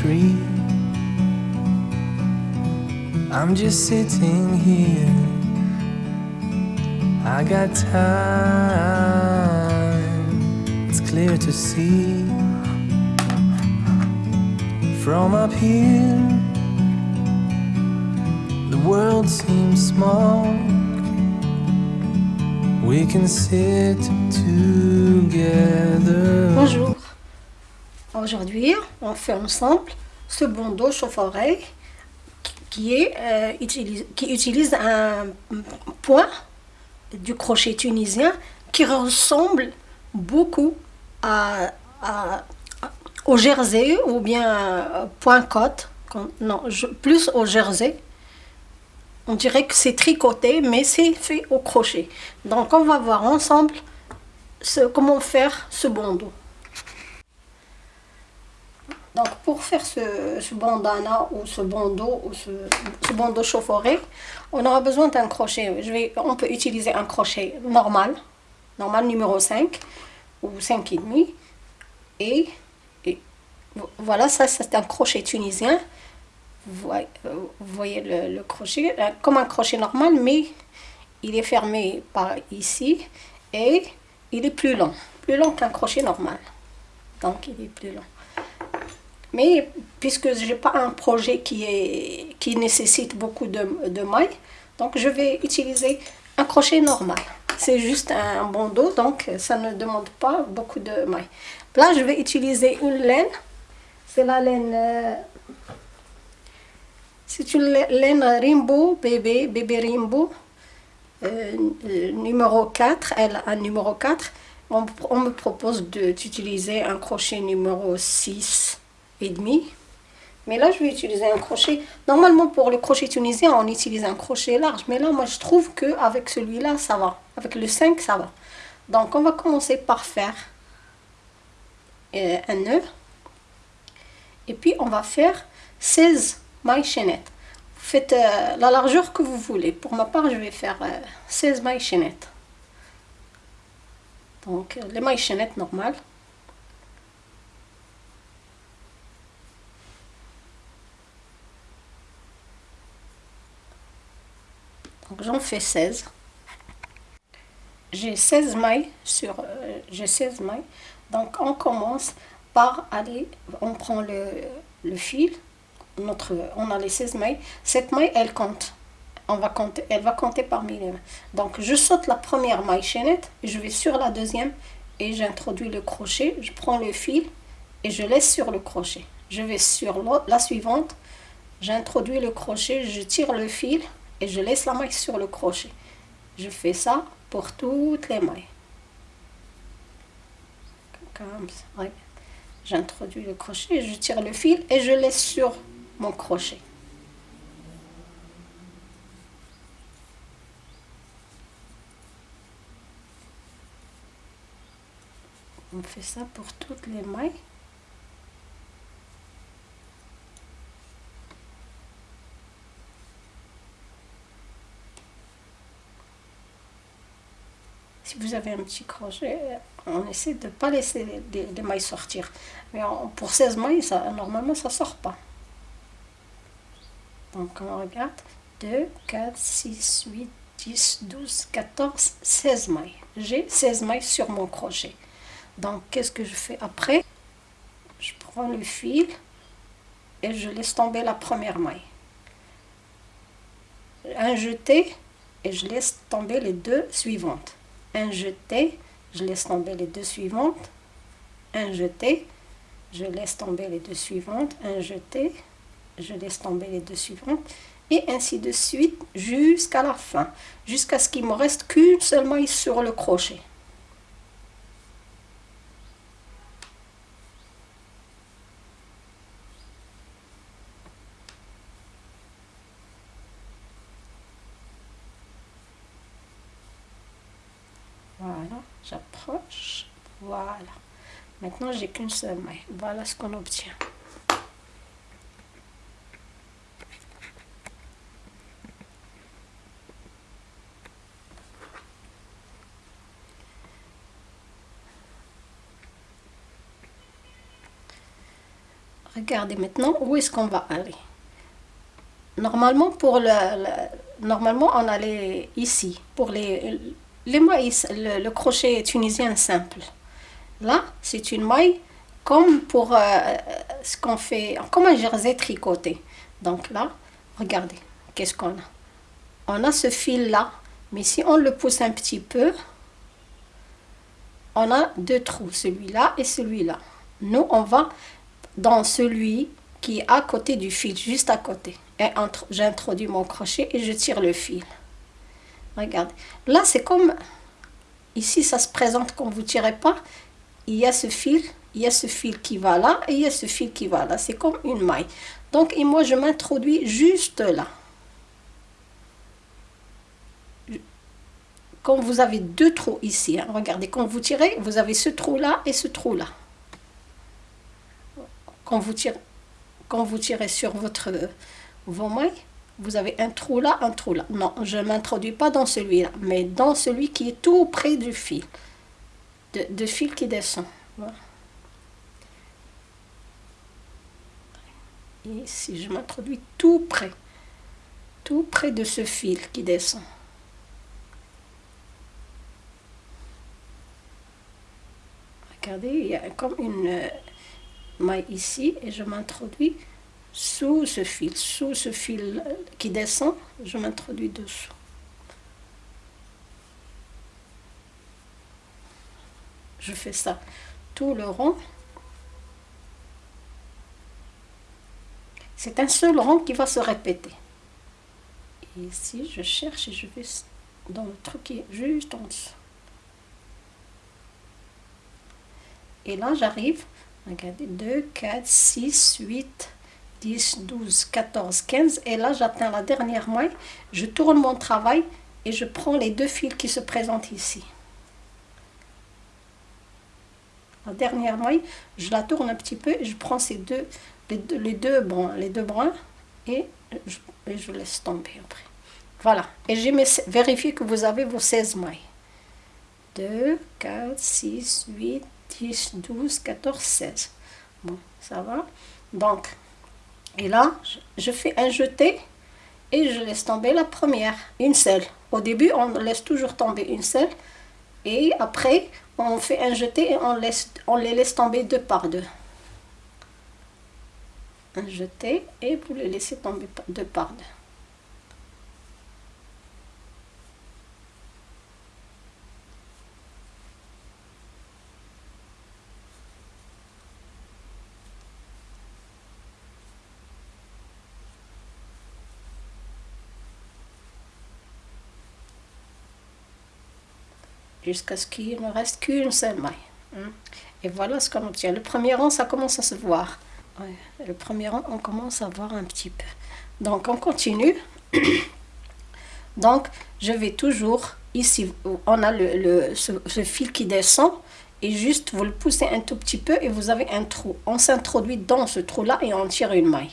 tree. I'm just sitting here. I got time. It's clear to see from up here. The world seems small. We can sit together. Bonjour. Aujourd'hui, on fait ensemble ce bandeau chauffe-oreille euh, utilise, qui utilise un point du crochet tunisien qui ressemble beaucoup au jersey ou bien euh, point. Comme- Non, plus au jersey. On dirait que c'est tricoté, mais c'est fait au crochet. Donc, on va voir ensemble comment faire ce bandeau. Donc pour faire ce, ce bandana ou ce bandeau ou ce, bandeau chauffe-oreille, on aura besoin d'un crochet. On peut utiliser un crochet normal, normal numéro 5 ou 5,5. Et, et vo- voilà, ça c'est un crochet tunisien. Vous voyez, le crochet, euh, comme un crochet normal, mais il est fermé par ici et il est plus long, plus long qu'un crochet normal. Donc il est plus long. Mais puisque je n'ai pas un projet qui, est, qui nécessite beaucoup de, mailles, donc je vais utiliser un crochet normal. C'est juste un bandeau, donc ça ne demande pas beaucoup de mailles. Là, je vais utiliser une laine. C'est la laine... euh, c'est une la- laine Rimbo, bébé, bébé Rimbo, euh, numéro 4, elle a numéro 4. On, on me propose d'utiliser un crochet numéro 6 et demi. Mais là, je vais utiliser un crochet. Normalement, pour le crochet tunisien, on utilise un crochet large. Mais là, moi, je trouve qu'avec celui-là, ça va. Avec le 5, ça va. Donc, on va commencer par faire euh, un nœud. Et puis, on va faire 16 mailles chaînettes. Vous faites euh, la largeur que vous voulez. Pour ma part, je vais faire euh, 16 mailles chaînettes. Donc, euh, les mailles chaînettes normales. J'en fais 16. J'ai 16 mailles sur euh, j'ai 16 mailles. Donc on commence par aller on prend le, le fil notre on a les 16 mailles. Cette maille elle compte. On va compter elle va compter parmi les. Donc je saute la première maille chaînette, je vais sur la deuxième et j'introduis le crochet, je prends le fil et je laisse sur le crochet. Je vais sur la suivante, j'introduis le crochet, je tire le fil et je laisse la maille sur le crochet. Je fais ça pour toutes les mailles. Comme ça. J'introduis le crochet, je tire le fil et je laisse sur mon crochet. On fait ça pour toutes les mailles. Si vous avez un petit crochet, on essaie de ne pas laisser les, les- les mailles sortir. Mais on- pour 16 mailles, ça, normalement, ça ne sort pas. Donc on regarde. 2, 4, 6, 8, 10, 12, 14, 16 mailles. J'ai 16 mailles sur mon crochet. Donc qu'est-ce que je fais après? Je prends le fil et je laisse tomber la première maille. Un jeté et je laisse tomber les deux suivantes. Un jeté, je laisse tomber les deux suivantes. Un jeté, je laisse tomber les deux suivantes. Un jeté, je laisse tomber les deux suivantes. Et ainsi de suite jusqu'à la fin. Jusqu'à ce qu'il me reste qu'une seule maille sur le crochet. Voilà, j'approche. Voilà. Maintenant, j'ai qu'une seule maille. Voilà ce qu'on obtient. regardez maintenant où est-ce qu'on va aller. Normalement, pour le, normalement, on allait ici, pour les, le, crochet tunisien simple. Là, c'est une maille comme pour euh, ce qu'on fait, comme un jersey tricoté. Donc là, regardez, qu'est-ce qu'on a? On a ce fil-là, mais si on le pousse un petit peu, on a deux trous, celui-là et celui-là. Nous, on va dans celui qui est à côté du fil, juste à côté. Et j'introduis mon crochet et je tire le fil. Regardez. Là, c'est comme... Ici, ça se présente comme vous tirez pas. Il y a ce fil, il y a ce fil qui va là et il y a ce fil qui va là. C'est comme une maille. Donc, et moi, je m'introduis juste là. Quand vous avez deux trous ici, hein, regardez, quand vous tirez, vous avez ce trou-là et ce trou-là. Quand vous tirez, quand vous tirez sur votre, vos mailles, vous avez un trou là, un trou là. Non, je ne m'introduis pas dans celui-là, mais dans celui qui est tout près du fil, de, fil qui descend. Et ici, je m'introduis tout près, tout près de ce fil qui descend. Regardez, il y a comme une euh, maille ici et je m'introduis sous ce fil, sous ce fil qui descend, je m'introduis dessous. Je fais ça tout le rond. C'est un seul rond qui va se répéter. Et ici, je cherche et je vais dans le truc qui est juste en dessous. Et là, j'arrive, regardez, 2, 4, 6, 8, 10, 12, 14, 15. Et là, j'atteins la dernière maille. Je tourne mon travail et je prends les deux fils qui se présentent ici. La dernière maille, je la tourne un petit peu et je prends ces deux, les deux, les deux, brins, les deux brins et je, et je laisse tomber après. Voilà. Et j'ai vérifié que vous avez vos 16 mailles. 2, 4, 6, 8, 10, 12, 14, 16. Bon, ça va. Donc, et là, je fais un jeté et je laisse tomber la première, une seule. Au début, on laisse toujours tomber une seule. Et après, on fait un jeté et on, laisse, on les laisse tomber deux par deux. Un jeté et vous les laissez tomber deux par deux. Jusqu'à ce qu'il ne reste qu'une seule maille. Hein. Et voilà ce qu'on obtient. Le premier rang, ça commence à se voir. le premier rang, on commence à voir un petit peu. Donc, on continue. Donc, je vais toujours, ici, on a le, ce, fil qui descend, et juste, vous le poussez un tout petit peu, et vous avez un trou. On s'introduit dans ce trou-là, et on tire une maille.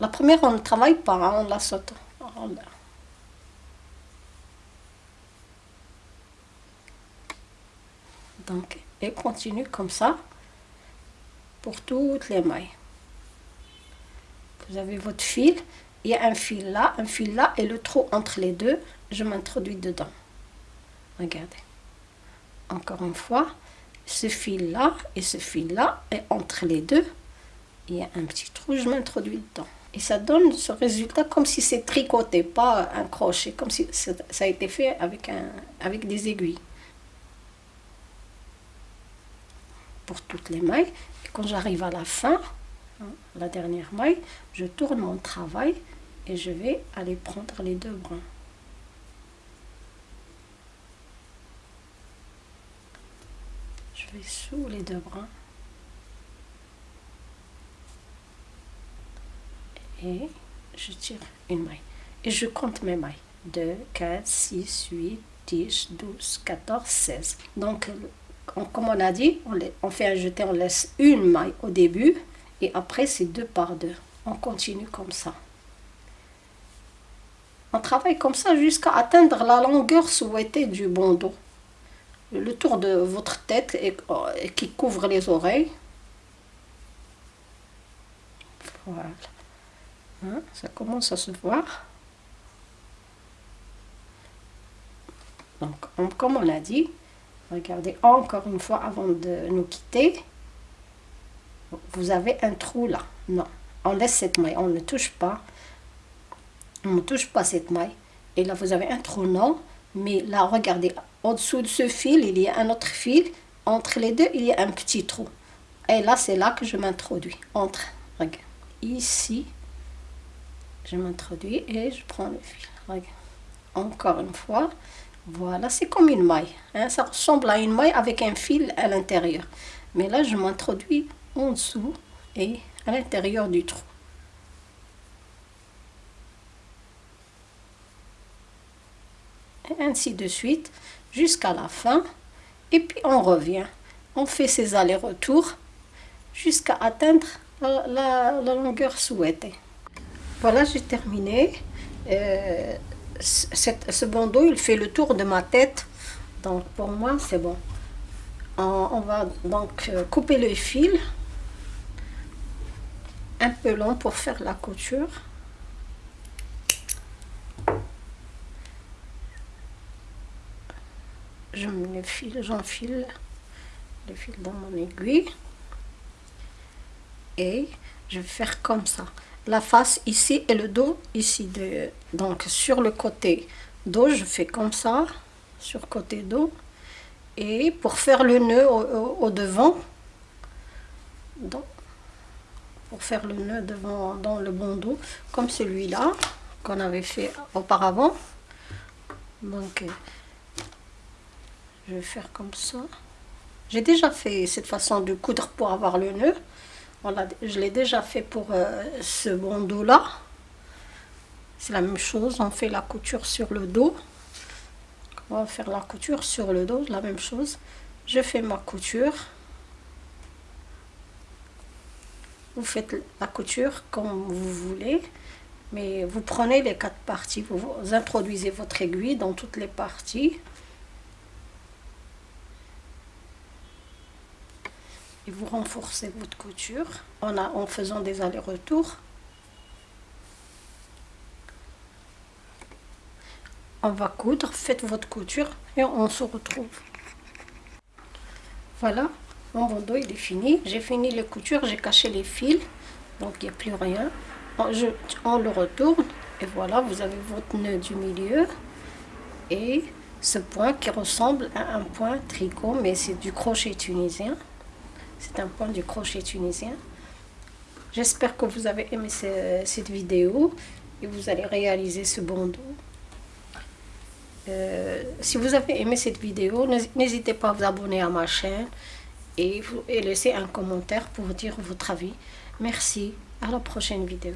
La première, on ne travaille pas, hein, on la saute. Donc, et continue comme ça pour toutes les mailles. Vous avez votre fil, il y a un fil là, un fil là, et le trou entre les deux, je m'introduis dedans. Regardez. Encore une fois, ce fil là et ce fil là, et entre les deux, il y a un petit trou, je m'introduis dedans. Et ça donne ce résultat comme si c'est tricoté, pas un crochet, comme si ça a été fait avec, un, avec des aiguilles. Pour toutes les mailles. Et quand j'arrive à la fin, hein, la dernière maille, je tourne mon travail et je vais aller prendre les deux brins. Je vais sous les deux brins. Et je tire une maille. Et je compte mes mailles. 2, 4, 6, 8, 10, 12, 14, 16. Donc comme on a dit, on, fait un jeté, on laisse une maille au début et après c'est deux par deux. On continue comme ça. On travaille comme ça jusqu'à atteindre la longueur souhaitée du bandeau. le tour de votre tête et, et qui couvre les oreilles. Voilà. Hein, ça commence à se voir. Donc, comme on a dit, regardez encore une fois avant de nous quitter. Vous avez un trou là. Non, on laisse cette maille, on ne touche pas. On ne touche pas cette maille. Et là, vous avez un trou, non. Mais là, regardez, en-dessous de ce fil, il y a un autre fil. Entre les deux, il y a un petit trou. Et là, c'est là que je m'introduis. Entre, regarde, ici, je m'introduis et je prends le fil. Regarde. Encore une fois, voilà, c'est comme une maille. Hein. Ça ressemble à une maille avec un fil à l'intérieur. Mais là, je m'introduis en dessous et à l'intérieur du trou. Et ainsi de suite jusqu'à la fin. Et puis on revient. On fait ces allers-retours jusqu'à atteindre la, longueur souhaitée. Voilà, j'ai terminé. Euh, ce bandeau, il fait le tour de ma tête. Donc pour moi, c'est bon. On, va donc euh, couper le fil un peu long pour faire la couture. Je me fil, j'enfile le fil dans mon aiguille et je vais faire comme ça la face ici et le dos ici de donc sur le côté dos je fais comme ça sur côté dos. Et pour faire le nœud au, devant donc, pour faire le nœud devant dans le bandeau comme celui-là qu'on avait fait auparavant. Donc je vais faire comme ça. J'ai déjà fait cette façon de coudre pour avoir le nœud je l'ai déjà fait pour euh, ce bandeau là c'est la même chose on fait la couture sur le dos. On va faire la couture sur le dos la même chose. Je fais ma couture. Vous faites la couture comme vous voulez mais vous prenez les quatre parties vous introduisez votre aiguille dans toutes les parties et vous renforcez votre couture en, faisant des allers-retours. On va coudre, faites votre couture et on se retrouve. Voilà, mon bandeau est fini. J'ai fini les coutures, j'ai caché les fils, donc il n'y a plus rien. On, on le retourne et voilà, vous avez votre nœud du milieu et ce point qui ressemble à un point tricot, mais c'est du crochet tunisien. C'est un point du crochet tunisien. J'espère que vous avez aimé cette vidéo et vous allez réaliser ce bandeau. Si vous avez aimé cette vidéo, n'hésitez pas à vous abonner à ma chaîne et, et laisser un commentaire pour dire votre avis. Merci, à la prochaine vidéo.